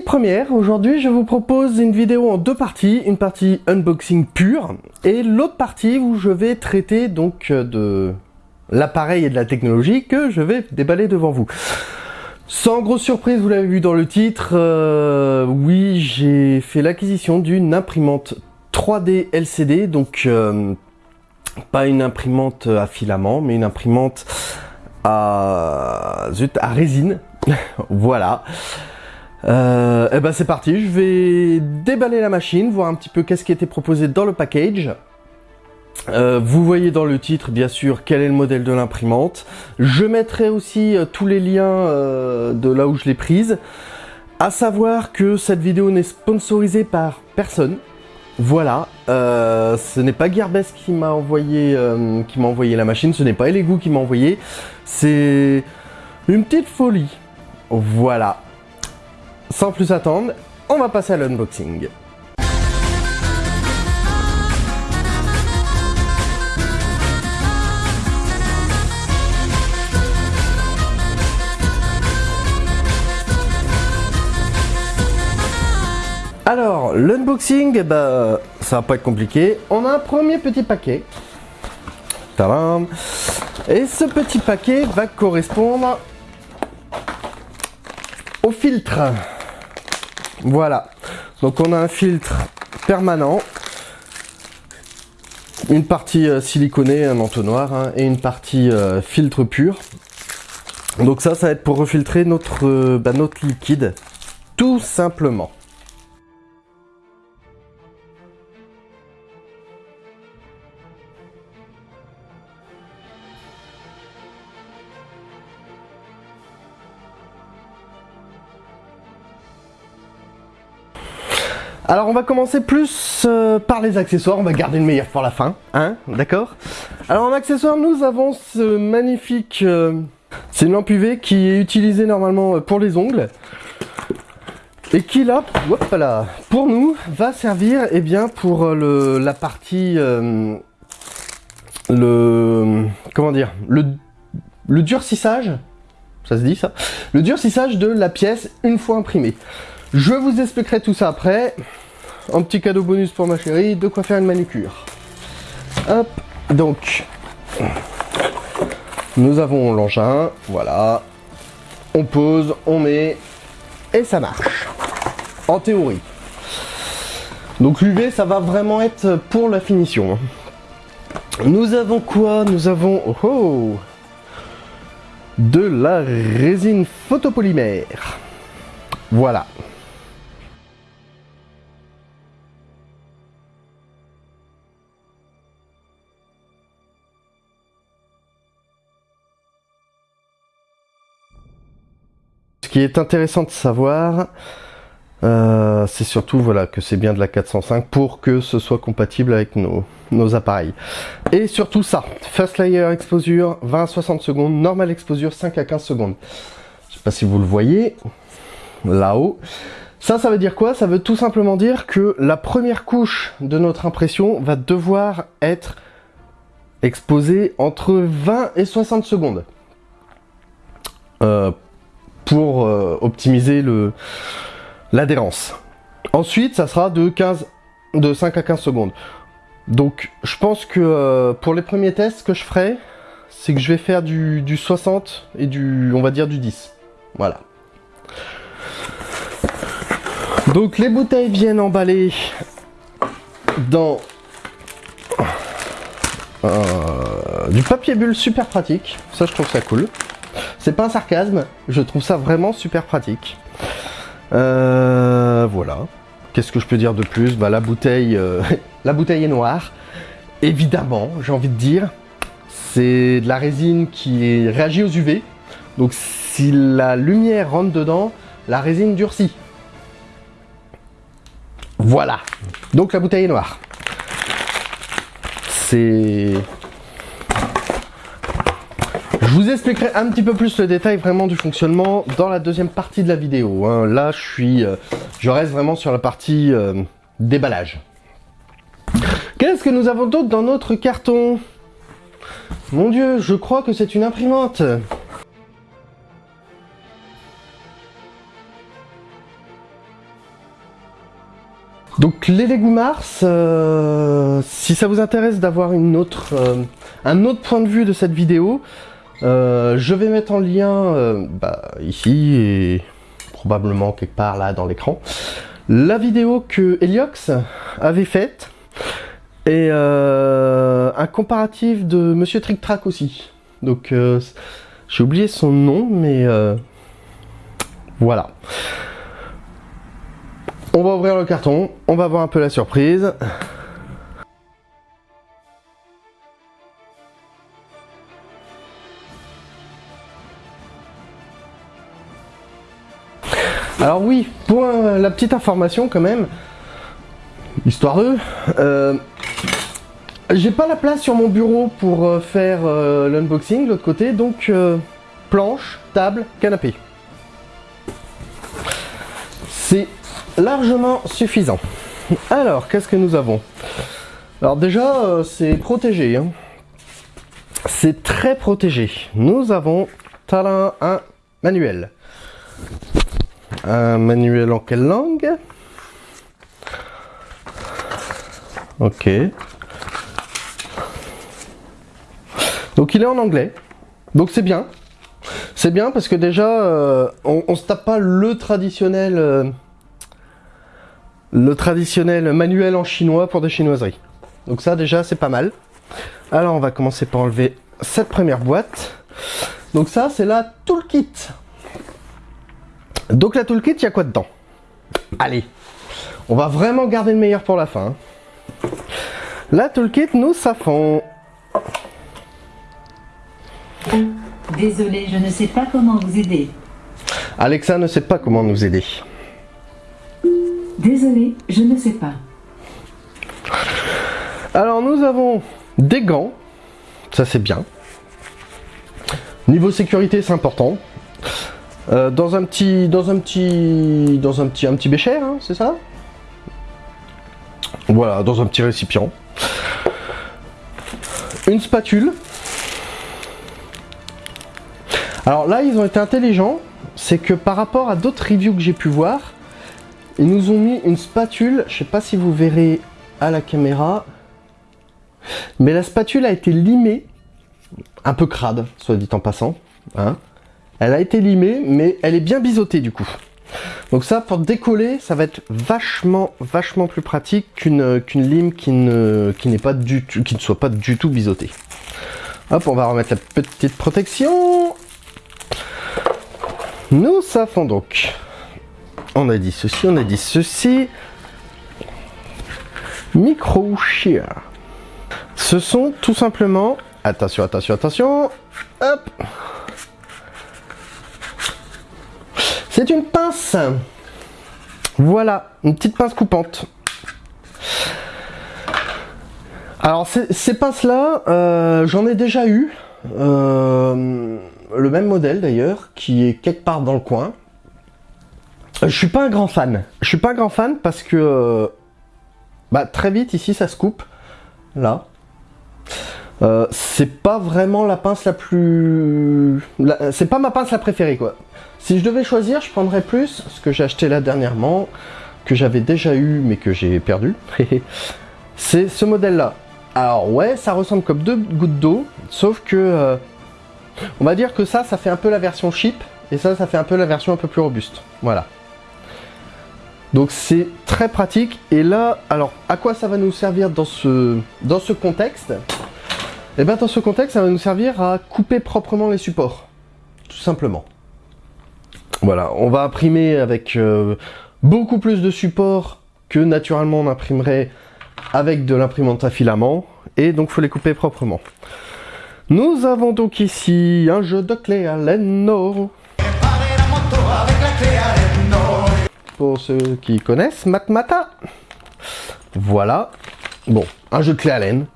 Première, aujourd'hui je vous propose une vidéo en deux parties, une partie unboxing pure et l'autre partie où je vais traiter donc de l'appareil et de la technologie que je vais déballer devant vous. Sans grosse surprise, vous l'avez vu dans le titre, euh, oui j'ai fait l'acquisition d'une imprimante 3D LCD, donc euh, pas une imprimante à filament, mais une imprimante à, zut, à résine, voilà. Euh, et eh ben c'est parti, je vais déballer la machine, voir un petit peu qu'est-ce qui était proposé dans le package. Euh, vous voyez dans le titre bien sûr quel est le modèle de l'imprimante. Je mettrai aussi euh, tous les liens euh, de là où je l'ai prise. À savoir que cette vidéo n'est sponsorisée par personne. Voilà, ce n'est pas Gearbest qui m'a envoyé, envoyé la machine, ce n'est pas Elegoo qui m'a envoyé, c'est une petite folie. Voilà, sans plus attendre, on va passer à l'unboxing. Alors, l'unboxing, bah, ça va pas être compliqué. On a un premier petit paquet. Tadam Et ce petit paquet va correspondre au filtre. Voilà. Donc on a un filtre permanent, une partie euh, siliconée, un entonnoir, hein, et une partie euh, filtre pur. Donc ça, ça va être pour refiltrer notre, euh, bah, notre liquide, tout simplement. Alors on va commencer plus euh, par les accessoires, on va garder le meilleur pour la fin, hein, d'accord? Alors en accessoires, nous avons ce magnifique... Euh, c'est une lampe UV qui est utilisée normalement euh, pour les ongles. Et qui là, là, pour nous, va servir eh bien, pour le, la partie... le... Comment dire le, le durcissage, ça se dit ça? Le durcissage de la pièce une fois imprimée. Je vous expliquerai tout ça après. Un petit cadeau bonus pour ma chérie, de quoi faire une manucure. Hop, donc, nous avons l'engin, voilà. On pose, on met, et ça marche. En théorie. Donc l'UV, ça va vraiment être pour la finition. Nous avons quoi? Nous avons... Oh, oh De la résine photopolymère. Voilà. Qui est intéressant de savoir, euh, c'est surtout voilà que c'est bien de la 405 pour que ce soit compatible avec nos, nos appareils. Et surtout ça, Fast Layer Exposure 20 à 60 secondes, Normal Exposure 5 à 15 secondes. Je sais pas si vous le voyez, là-haut. Ça, ça veut dire quoi? Ça veut tout simplement dire que la première couche de notre impression va devoir être exposée entre 20 et 60 secondes. Euh, pour euh, optimiser l'adhérence. Ensuite, ça sera de 15 de 5 à 15 secondes. Donc, je pense que euh, pour les premiers tests que je ferai, c'est que je vais faire du, du, 60 et du, on va dire, du 10. Voilà. Donc, les bouteilles viennent emballées dans euh, du papier bulle super pratique. Ça, je trouve ça cool. C'est pas un sarcasme, je trouve ça vraiment super pratique. Euh, voilà. Qu'est-ce que je peux dire de plus? Bah la bouteille, euh, la bouteille est noire. Évidemment, j'ai envie de dire. C'est de la résine qui réagit aux UV. Donc si la lumière rentre dedans, la résine durcit. Voilà. Donc la bouteille est noire. C'est je vous expliquerai un petit peu plus le détail vraiment du fonctionnement dans la deuxième partie de la vidéo. Hein. Là, euh, je reste vraiment sur la partie euh, déballage. Qu'est-ce que nous avons d'autre dans notre carton? Mon dieu, je crois que c'est une imprimante. Donc les Legumars, euh, si ça vous intéresse d'avoir euh, un autre point de vue de cette vidéo, euh, je vais mettre en lien bah, ici et probablement quelque part là dans l'écran la vidéo que Heliox avait faite et un comparatif de Monsieur Trick Track aussi. Donc j'ai oublié son nom mais voilà. On va ouvrir le carton, on va voir un peu la surprise. Alors oui, pour la petite information quand même, histoire de, euh, j'ai pas la place sur mon bureau pour euh, faire euh, l'unboxing de l'autre côté, donc planche, table, canapé. C'est largement suffisant. Alors, qu'est-ce que nous avons? Alors déjà, c'est protégé. Hein. C'est très protégé. Nous avons talent un manuel. Un manuel en quelle langue Ok. Donc il est en anglais. Donc c'est bien. C'est bien parce que déjà, euh, on, on se tape pas le traditionnel... Euh, le traditionnel manuel en chinois pour des chinoiseries. Donc ça déjà c'est pas mal. Alors on va commencer par enlever cette première boîte. Donc ça c'est la toolkit. Donc la toolkit, il y a quoi dedans Allez, on va vraiment garder le meilleur pour la fin. La toolkit, nous savons. Désolé, je ne sais pas comment vous aider. Alexa ne sait pas comment nous aider. Désolé, je ne sais pas. Alors nous avons des gants, ça c'est bien. Niveau sécurité c'est important. Euh, dans un petit, dans un petit, dans un petit, un petit bécher, hein, c'est ça? Voilà, dans un petit récipient. Une spatule. Alors là, ils ont été intelligents, c'est que par rapport à d'autres reviews que j'ai pu voir, ils nous ont mis une spatule, je sais pas si vous verrez à la caméra, mais la spatule a été limée, un peu crade, soit dit en passant. Hein. Elle a été limée, mais elle est bien biseautée du coup. Donc ça, pour décoller, ça va être vachement, vachement plus pratique qu'une lime qui ne, qui ne soit pas du tout biseautée. Hop, on va remettre la petite protection. Nous savons donc on a dit ceci, on a dit ceci. Micro shear. Ce sont tout simplement, attention, attention, attention, hop. C'est une pince. Voilà, une petite pince coupante. Alors ces, pinces-là, euh, j'en ai déjà eu. Euh, le même modèle d'ailleurs, qui est quelque part dans le coin. Euh, je suis pas un grand fan. Je suis pas un grand fan parce que bah, très vite ici ça se coupe. Là. Euh, c'est pas vraiment la pince la plus... C'est pas ma pince la préférée quoi. Si je devais choisir, je prendrais plus ce que j'ai acheté là dernièrement, que j'avais déjà eu mais que j'ai perdu. c'est ce modèle là. Alors ouais, ça ressemble comme deux gouttes d'eau, sauf que... on va dire que ça, ça fait un peu la version cheap, et ça, ça fait un peu la version un peu plus robuste. Voilà. Donc c'est très pratique. Et là, alors à quoi ça va nous servir dans ce, dans ce contexte? Eh bien dans ce contexte, ça va nous servir à couper proprement les supports. Tout simplement. Voilà, on va imprimer avec euh, beaucoup plus de supports que naturellement on imprimerait avec de l'imprimante à filament. Et donc faut les couper proprement. Nous avons donc ici un jeu de clé à l'enno pour ceux qui connaissent, Matmata. Voilà. Bon, un jeu de clé à laine.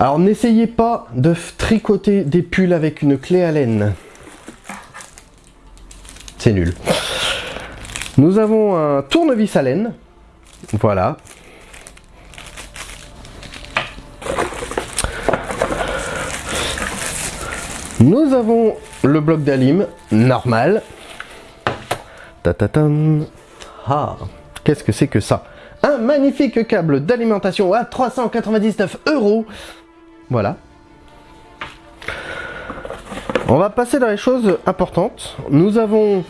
Alors n'essayez pas de tricoter des pulls avec une clé à laine. C'est nul. Nous avons un tournevis à laine. Voilà. Nous avons le bloc d'alim normal. Ta ta Ah Qu'est-ce que c'est que ça? Un magnifique câble d'alimentation à 399 euros. Voilà. On va passer dans les choses importantes. Nous avons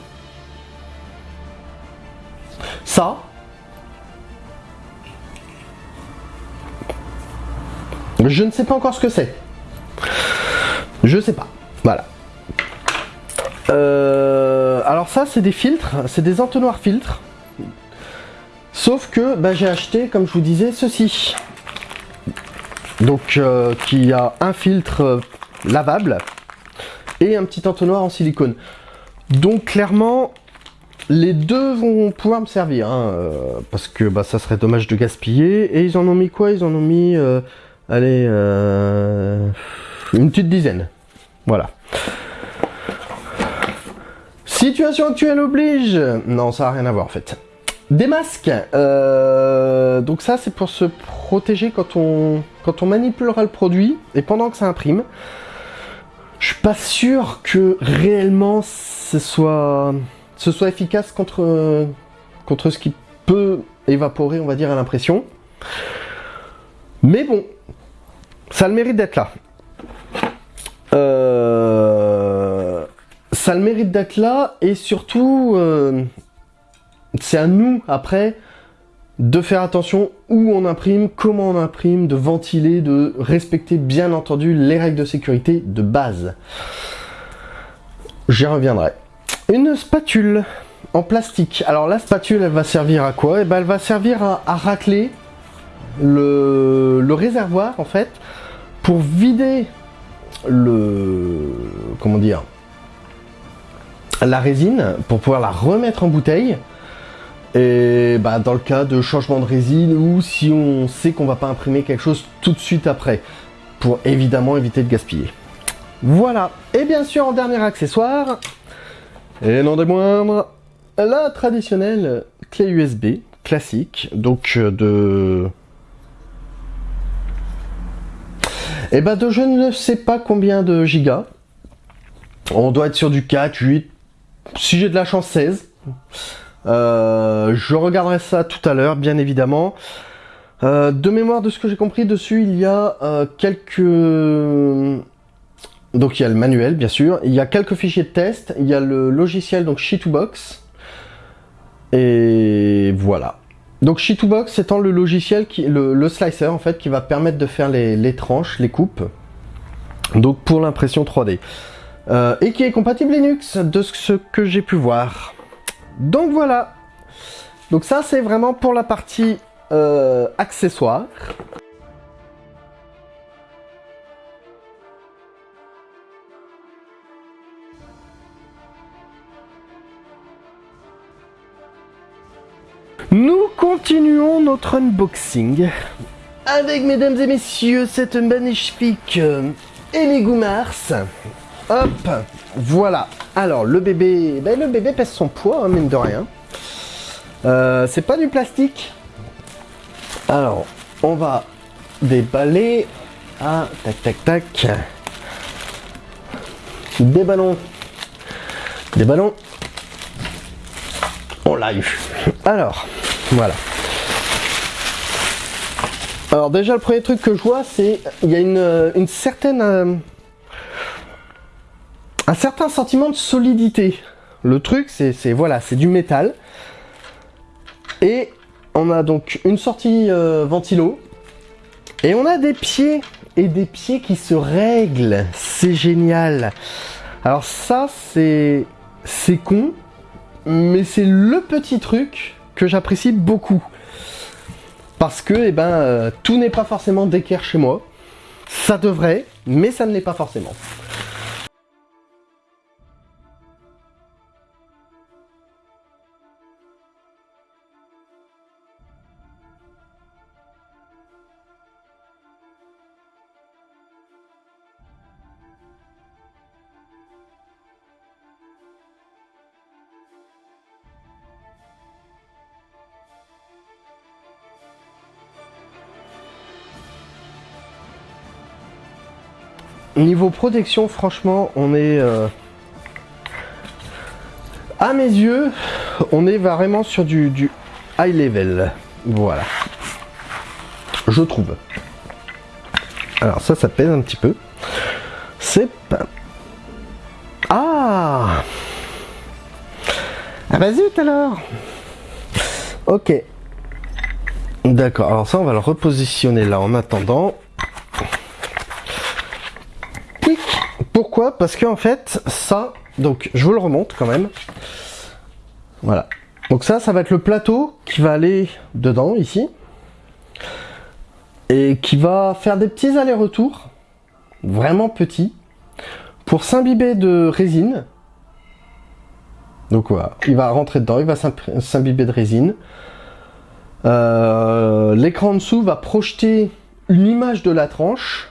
ça. Je ne sais pas encore ce que c'est. Je sais pas. Voilà. Euh, alors ça, c'est des filtres. C'est des entonnoirs filtres. Sauf que bah, j'ai acheté, comme je vous disais, ceci. Donc, euh, qui a un filtre euh, lavable et un petit entonnoir en silicone. Donc, clairement, les deux vont pouvoir me servir. Hein, parce que bah, ça serait dommage de gaspiller. Et ils en ont mis quoi? Ils en ont mis... allez, une petite dizaine. Voilà. Situation actuelle oblige Non, ça n'a rien à voir en fait. Des masques euh, Donc ça, c'est pour se protéger quand on, manipulera le produit et pendant que ça imprime. Je suis pas sûr que réellement ce soit, ce soit efficace contre, contre ce qui peut évaporer, on va dire, à l'impression. Mais bon, ça a le mérite d'être là. Euh, ça le mérite d'être là et surtout, euh, c'est à nous après de faire attention où on imprime, comment on imprime, de ventiler, de respecter bien entendu les règles de sécurité de base. J'y reviendrai. Une spatule en plastique. Alors la spatule, elle va servir à quoi? Eh ben, elle va servir à, racler le, le réservoir en fait pour vider le comment dire la résine pour pouvoir la remettre en bouteille et bah, dans le cas de changement de résine ou si on sait qu'on va pas imprimer quelque chose tout de suite après pour évidemment éviter de gaspiller voilà et bien sûr en dernier accessoire et non des moindres la traditionnelle clé USB classique donc euh, de Et eh ben de je ne sais pas combien de gigas. On doit être sur du 4, 8, si j'ai de la chance 16. Euh, je regarderai ça tout à l'heure, bien évidemment. Euh, de mémoire de ce que j'ai compris, dessus il y a euh, quelques... Donc il y a le manuel, bien sûr. Il y a quelques fichiers de test. Il y a le logiciel, donc She2Box. Et voilà. Donc She2Box étant le logiciel, qui, le, slicer en fait, qui va permettre de faire les, tranches, les coupes, donc pour l'impression 3D. Euh, et qui est compatible Linux, de ce que j'ai pu voir. Donc voilà. Donc ça c'est vraiment pour la partie euh, accessoire. Nous continuons notre unboxing avec, mesdames et messieurs, cette magnifique euh, Mars. Hop, voilà. Alors, le bébé, ben, le bébé pèse son poids, hein, mine de rien. Euh, c'est pas du plastique. Alors, on va déballer. Ah, tac, tac, tac. Des ballons. Des ballons. On l'a eu. Alors, voilà. Alors déjà le premier truc que je vois c'est il y a une, certaine euh, un certain sentiment de solidité. Le truc c'est voilà c'est du métal et on a donc une sortie euh, ventilo et on a des pieds et des pieds qui se règlent. C'est génial. Alors ça c'est c'est con mais c'est le petit truc que j'apprécie beaucoup. Parce que eh ben, euh, tout n'est pas forcément d'équerre chez moi. Ça devrait, mais ça ne l'est pas forcément. Niveau protection, franchement, on est... Euh, à mes yeux, on est vraiment sur du, high level. Voilà. Je trouve. Alors ça, ça pèse un petit peu. C'est pas... Ah Ah bah zut alors Ok. D'accord, alors ça on va le repositionner là en attendant. Pourquoi Parce qu'en fait, ça, donc je vous le remonte quand même. Voilà. Donc ça, ça va être le plateau qui va aller dedans, ici. Et qui va faire des petits allers-retours, vraiment petits, pour s'imbiber de résine. Donc voilà, il va rentrer dedans, il va s'imbiber de résine. Euh, l'écran en dessous va projeter une image de la tranche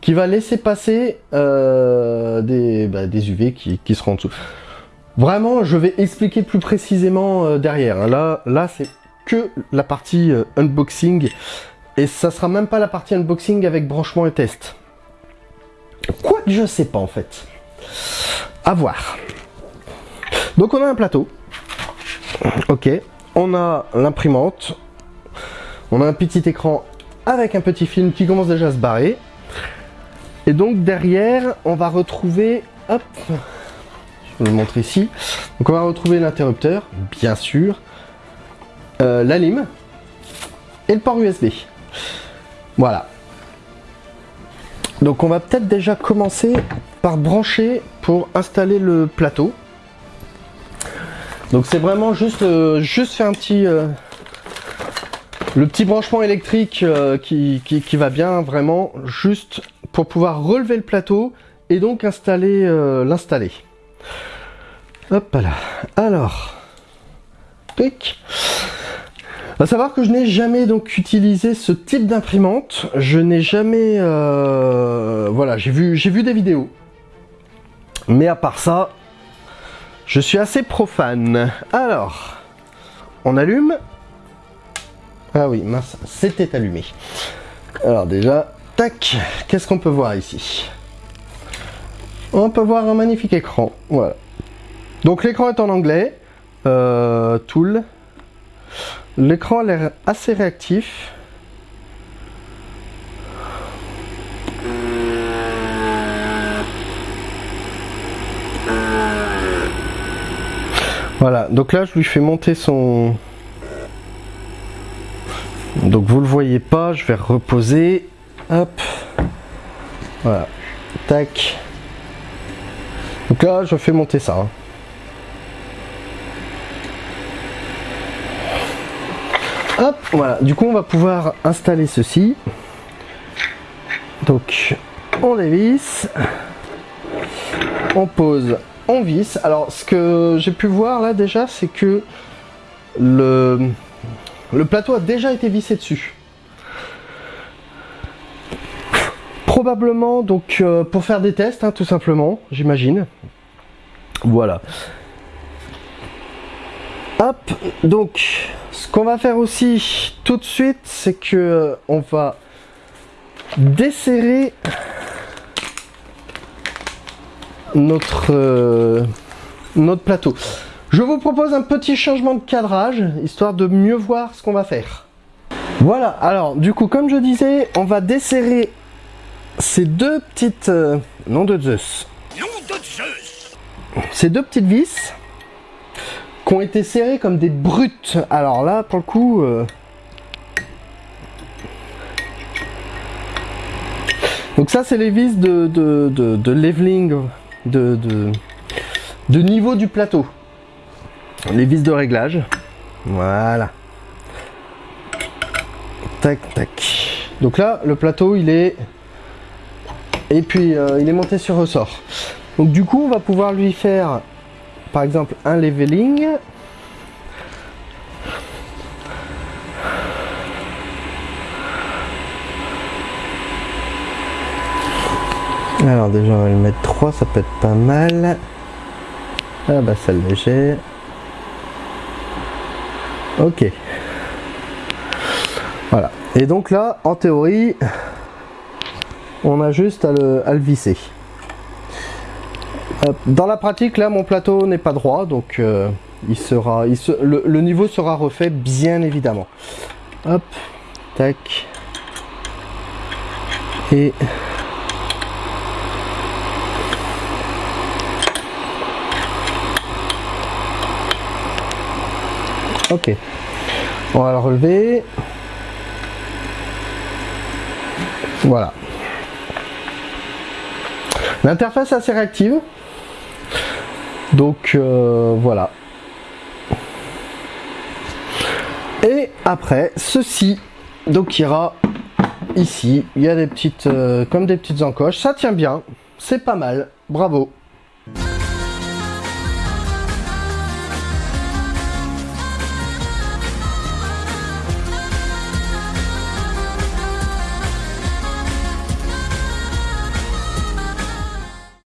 qui va laisser passer euh, des, bah, UV qui, seront en dessous. Vraiment, je vais expliquer plus précisément euh, derrière. Hein. Là, là c'est que la partie euh, unboxing. Et ça sera même pas la partie unboxing avec branchement et test. Quoi que je sais pas en fait. À voir. Donc on a un plateau. Ok. On a l'imprimante. On a un petit écran avec un petit film qui commence déjà à se barrer. Et donc derrière, on va retrouver, hop, je vais le montrer ici. Donc on va retrouver l'interrupteur, bien sûr, euh, la lime et le port USB. Voilà. Donc on va peut-être déjà commencer par brancher pour installer le plateau. Donc c'est vraiment juste, euh, juste faire un petit... Euh, le petit branchement électrique qui, va bien vraiment juste pour pouvoir relever le plateau et donc installer euh, l'installer. Hop là. Alors, pic. À savoir que je n'ai jamais donc utilisé ce type d'imprimante. Je n'ai jamais, euh, voilà, j'ai vu, j'ai vu des vidéos. Mais à part ça, je suis assez profane. Alors, on allume. Ah oui, mince, c'était allumé. Alors déjà, qu'est-ce qu'on peut voir ici? On peut voir un magnifique écran, voilà. Donc l'écran est en anglais, euh, Tool. L'écran a l'air assez réactif. Voilà, donc là je lui fais monter son... Donc vous le voyez pas, je vais reposer. Hop. Voilà. Tac. Donc là, je fais monter ça. Hein. Hop, voilà. Du coup, on va pouvoir installer ceci. Donc, on dévisse. On pose, on visse. Alors, ce que j'ai pu voir là déjà, c'est que le, le plateau a déjà été vissé dessus. Probablement donc euh, pour faire des tests, hein, tout simplement, j'imagine. Voilà. Hop, donc ce qu'on va faire aussi tout de suite, c'est que euh, on va desserrer notre, euh, notre plateau. Je vous propose un petit changement de cadrage, histoire de mieux voir ce qu'on va faire. Voilà, alors du coup, comme je disais, on va desserrer ces deux petites... Euh, nom de Zeus. Nom de Zeus Ces deux petites vis qui ont été serrées comme des brutes. Alors là, pour le coup... Euh, donc ça, c'est les vis de, de, leveling, de, de niveau du plateau. Les vis de réglage. Voilà. Tac, tac. Donc là, le plateau, il est et puis euh, il est monté sur ressort. Donc du coup on va pouvoir lui faire par exemple un leveling. Alors déjà on va lui mettre 3, ça peut être pas mal. Ah bah ça léger. Ok. Voilà. Et donc là, en théorie, on a juste à le, visser. Dans la pratique, là, mon plateau n'est pas droit, donc euh, il sera, le, le niveau sera refait bien évidemment. Hop, tac. Et Ok. On va le relever. Voilà. L'interface assez réactive. Donc euh, voilà. Et après, ceci donc ira ici. Il y a des petites, euh, comme des petites encoches. Ça tient bien. C'est pas mal. Bravo.